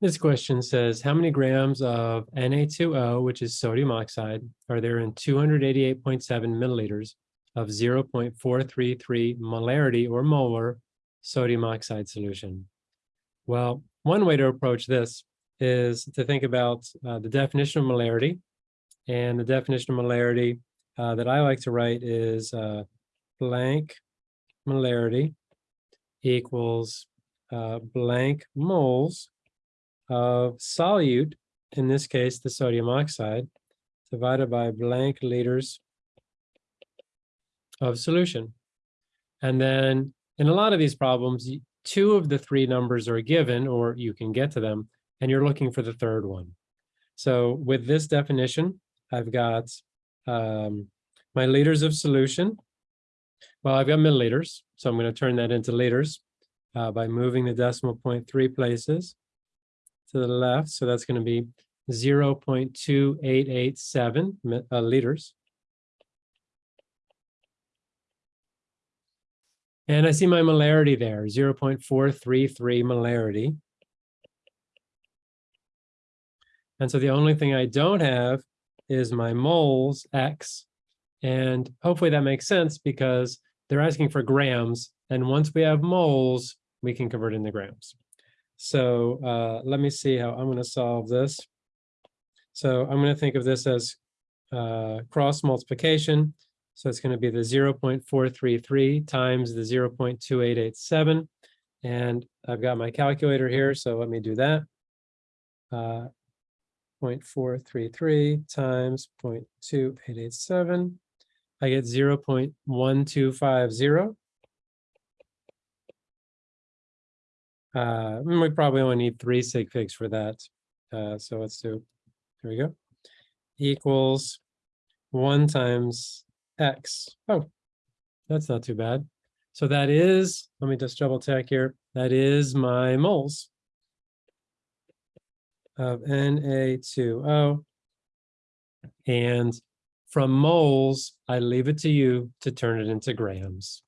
This question says, how many grams of Na2O, which is sodium oxide, are there in 288.7 milliliters of 0.433 molarity or molar sodium oxide solution? Well, one way to approach this is to think about uh, the definition of molarity. And the definition of molarity uh, that I like to write is uh, blank molarity equals uh, blank moles of solute, in this case, the sodium oxide, divided by blank liters of solution. And then in a lot of these problems, two of the three numbers are given, or you can get to them, and you're looking for the third one. So with this definition, I've got um, my liters of solution. Well, I've got milliliters, so I'm going to turn that into liters uh, by moving the decimal point three places to the left. So that's going to be 0.2887 uh, liters. And I see my molarity there, 0.433 molarity. And so the only thing I don't have is my moles X. And hopefully that makes sense because they're asking for grams. And once we have moles, we can convert into grams. So uh, let me see how I'm going to solve this. So I'm going to think of this as uh, cross multiplication. So it's going to be the 0.433 times the 0.2887. And I've got my calculator here, so let me do that. Uh, 0.433 times 0.2887. I get 0.1250. Uh, we probably only need three sig figs for that. Uh, so let's do, here we go. Equals one times X. Oh, that's not too bad. So that is, let me just double check here. That is my moles of Na2O. And from moles, I leave it to you to turn it into grams.